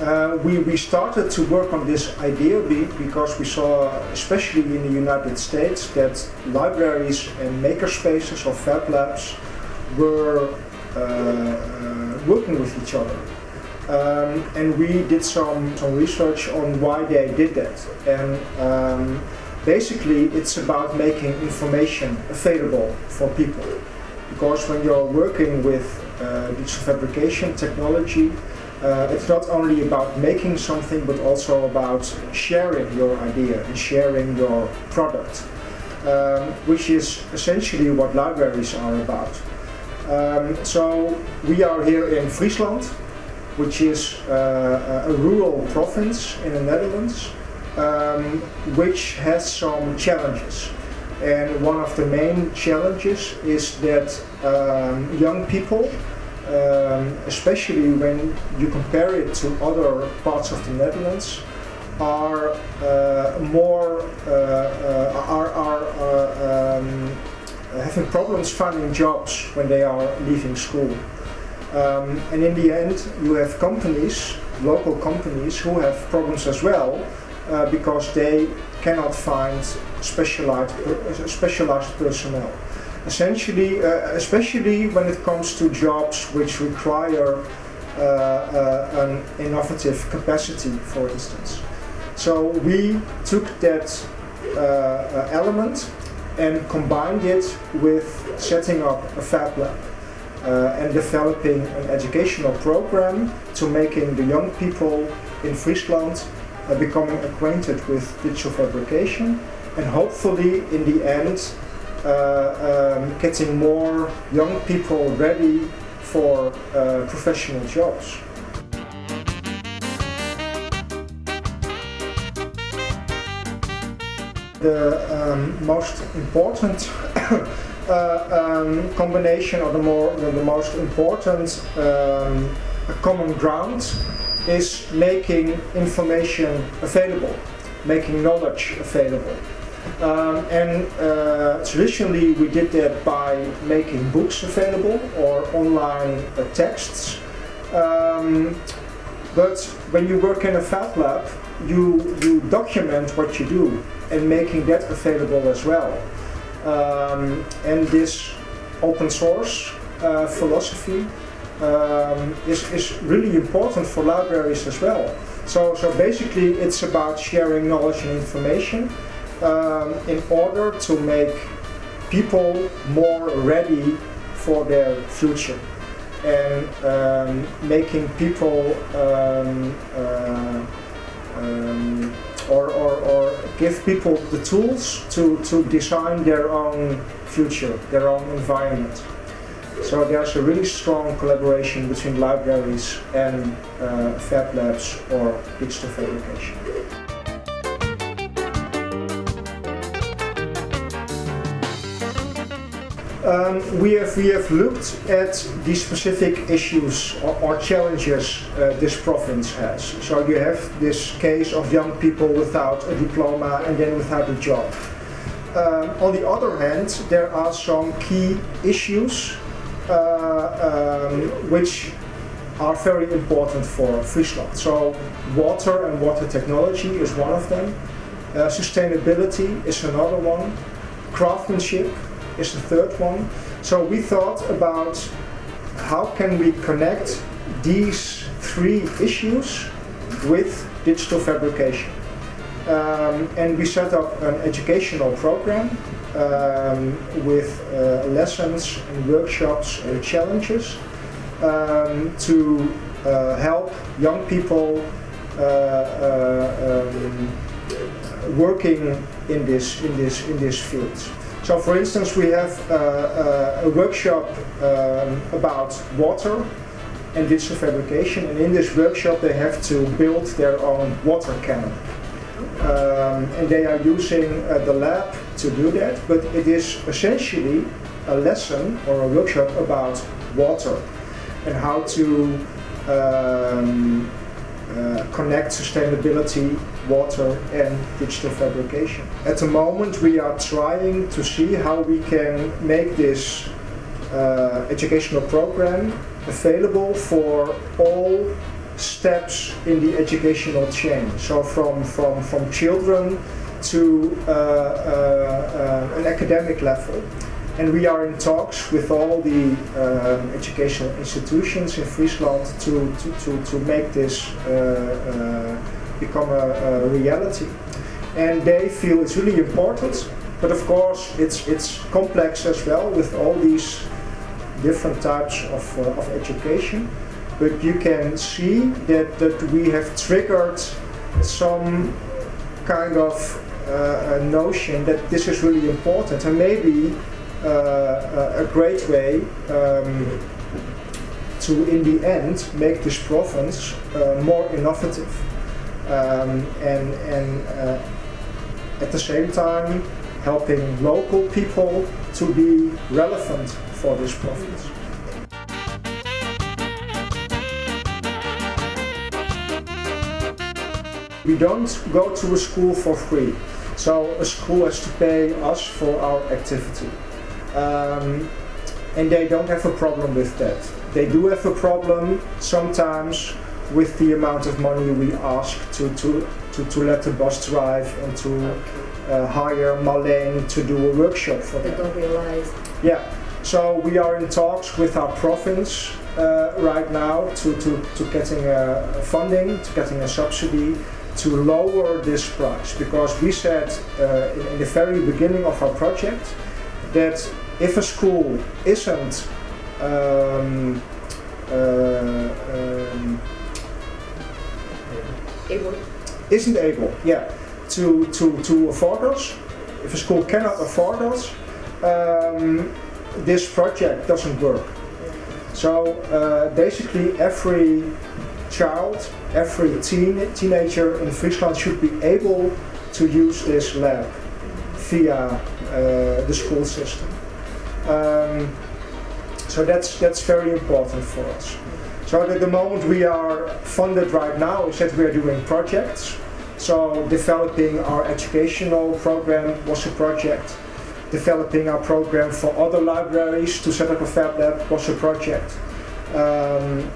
Uh, we, we started to work on this idea because we saw, especially in the United States, that libraries and makerspaces or fab labs were uh, uh, working with each other. Um, and we did some, some research on why they did that. And um, basically it's about making information available for people. Because when you're working with uh, digital fabrication technology, uh, it's not only about making something but also about sharing your idea and sharing your product, um, which is essentially what libraries are about. Um, so we are here in Friesland, which is uh, a rural province in the Netherlands, um, which has some challenges. And one of the main challenges is that um, young people um, especially when you compare it to other parts of the Netherlands, are uh, more uh, uh, are, are uh, um, having problems finding jobs when they are leaving school. Um, and in the end, you have companies, local companies, who have problems as well uh, because they cannot find specialized specialized personnel essentially, uh, especially when it comes to jobs which require uh, uh, an innovative capacity, for instance. So we took that uh, element and combined it with setting up a fab lab. Uh, and developing an educational program to making the young people in Friesland uh, becoming acquainted with digital fabrication and hopefully in the end um, getting more young people ready for uh, professional jobs. The um, most important uh, um, combination or the, more, the, the most important um, common ground is making information available, making knowledge available. Um, and uh, traditionally we did that by making books available or online uh, texts. Um, but when you work in a fab lab, you, you document what you do and making that available as well. Um, and this open source uh, philosophy um, is, is really important for libraries as well. So, so basically it's about sharing knowledge and information um, in order to make people more ready for their future and um, making people um, uh, um, or, or, or, give people the tools to, to design their own future, their own environment. So there's a really strong collaboration between libraries and uh, fab labs or digital fabrication. Um, we have we have looked at the specific issues or, or challenges uh, this province has. So you have this case of young people without a diploma and then without a job. Um, on the other hand, there are some key issues uh, um, which are very important for Friesland. So water and water technology is one of them. Uh, sustainability is another one. Craftsmanship is the third one. So we thought about how can we connect these three issues with digital fabrication. Um, and we set up an educational program um, with uh, lessons and workshops and challenges um, to uh, help young people uh, uh um, working in this in this in this field. So for instance, we have uh, uh, a workshop um, about water and digital fabrication. And in this workshop, they have to build their own water cannon. Um, and they are using uh, the lab to do that, but it is essentially a lesson or a workshop about water and how to um, uh, connect sustainability, water and digital fabrication. At the moment we are trying to see how we can make this uh, educational program available for all steps in the educational chain. So from, from, from children to uh, uh, uh, an academic level. And we are in talks with all the um, educational institutions in Friesland to, to, to, to make this uh, uh, become a, a, reality. And they feel it's really important, but of course it's, it's complex as well with all these different types of, uh, of education. But you can see that, that we have triggered some kind of uh, notion that this is really important and maybe a great way um, to, in the end, make this province uh, more innovative. Um, and and uh, at the same time, helping local people to be relevant for this province. We don't go to a school for free, so a school has to pay us for our activity. Um, and they don't have a problem with that. They do have a problem sometimes with the amount of money we ask to, to, to, to let the bus drive and to uh, hire Marleen to do a workshop for them. They don't realize. Yeah, so we are in talks with our province uh, right now to, to, to getting a funding, to getting a subsidy to lower this price because we said uh, in, in the very beginning of our project that if a school isn't um, uh, um, able. isn't able, yeah, to, to, to afford us, if a school cannot afford us, um, this project doesn't work. So uh, basically every child, every teen, teenager in Friesland should be able to use this lab via uh, the school system. Um, so that's that's very important for us. So at the moment we are funded right now is that we are doing projects. So developing our educational program was a project. Developing our program for other libraries to set up a Fab Lab was a project. Um,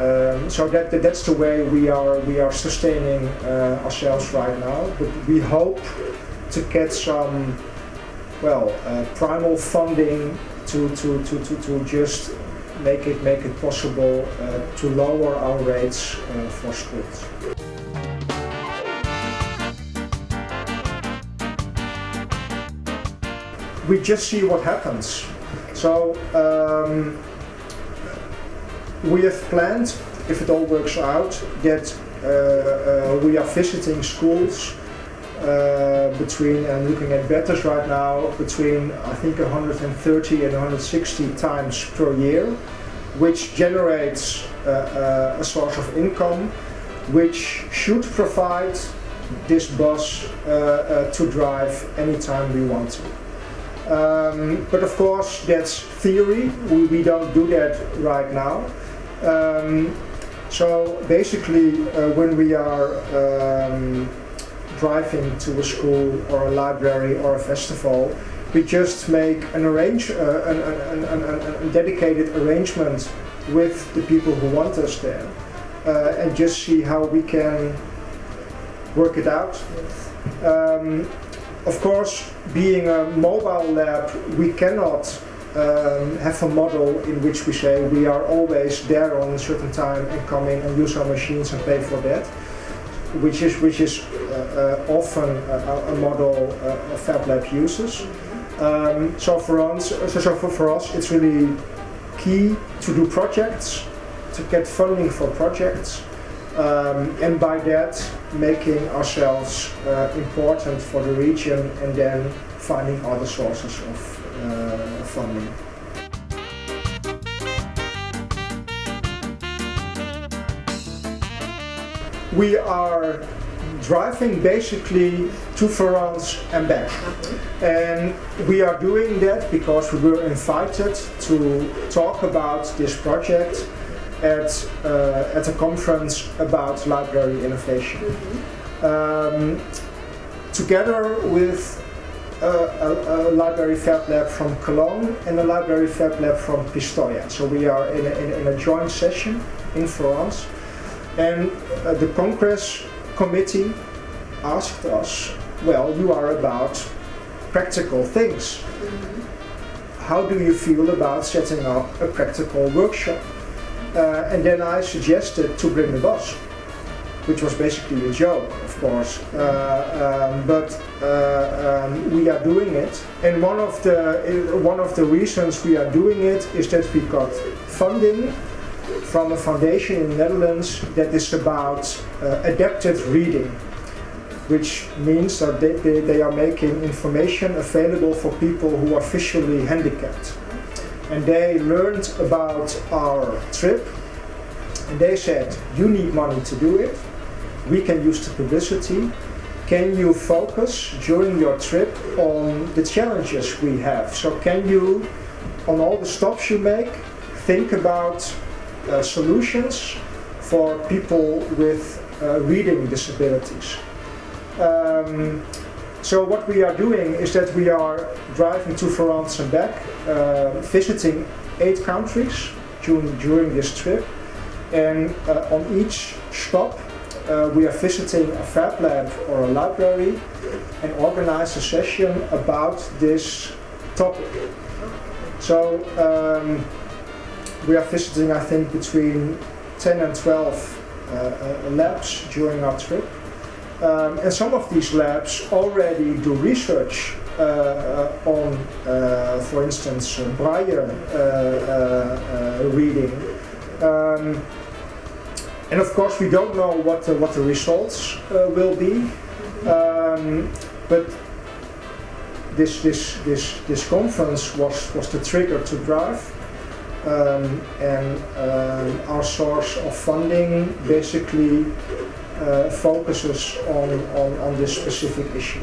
um, so that, that's the way we are we are sustaining uh, ourselves right now. But we hope to get some well, uh, primal funding to, to, to, to, to just make it, make it possible uh, to lower our rates uh, for schools. We just see what happens. So um, we have planned, if it all works out, that uh, uh, we are visiting schools uh, between, and looking at betas right now, between I think 130 and 160 times per year, which generates uh, uh, a source of income which should provide this bus uh, uh, to drive anytime we want to. Um, but of course that's theory, we, we don't do that right now. Um, so basically when we are um, driving to a school or a library or a festival, we just make an arrange uh, an, an, an, a dedicated arrangement with the people who want us there, uh, and just see how we can work it out. Um, of course, being a mobile lab, we cannot um, have a model in which we say we are always there on a certain time and come in and use our machines and pay for that which is which is uh, uh, often a, a model uh, Fab Lab uses. Um, so for us, so for, for us, it's really key to do projects, to get funding for projects, um, and by that making ourselves uh, important for the region and then finding other sources of uh, funding. We are driving basically to France and back. Mm-hmm. And we are doing that because we were invited to talk about this project at, uh, at a conference about library innovation. Mm -hmm. um, together with a, a, a, library fab lab from Cologne and a library fab lab from Pistoia. So we are in a, in, in a joint session in France And uh, the Congress committee asked us, well, you are about practical things. How do you feel about setting up a practical workshop? Uh, and then I suggested to bring the bus, which was basically a joke, of course. Uh, um, but uh, um, we are doing it, and one of the one of the reasons we are doing it is that we got funding from a foundation in the Netherlands that is about uh, adaptive reading which means that they, they, they, are making information available for people who are visually handicapped. And they learned about our trip and they said, you need money to do it, we can use the publicity, can you focus during your trip on the challenges we have? So can you, on all the stops you make, think about uh, solutions for people with uh, reading disabilities. Um, so what we are doing is that we are driving to France and back, uh, visiting eight countries during, during this trip. And uh, on each stop, uh, we are visiting a fab lab or a library and organize a session about this topic. So um, we are visiting, I think, between 10 and 12 uh, uh, labs during our trip. Um, and some of these labs already do research uh, uh, on, uh, for instance, Braille reading. Um, and of course, we don't know what the, what the results will be. Um, but this, this, this, this conference was, was the trigger to drive. Um, and um, our source of funding basically uh, focuses on, on, on this specific issue.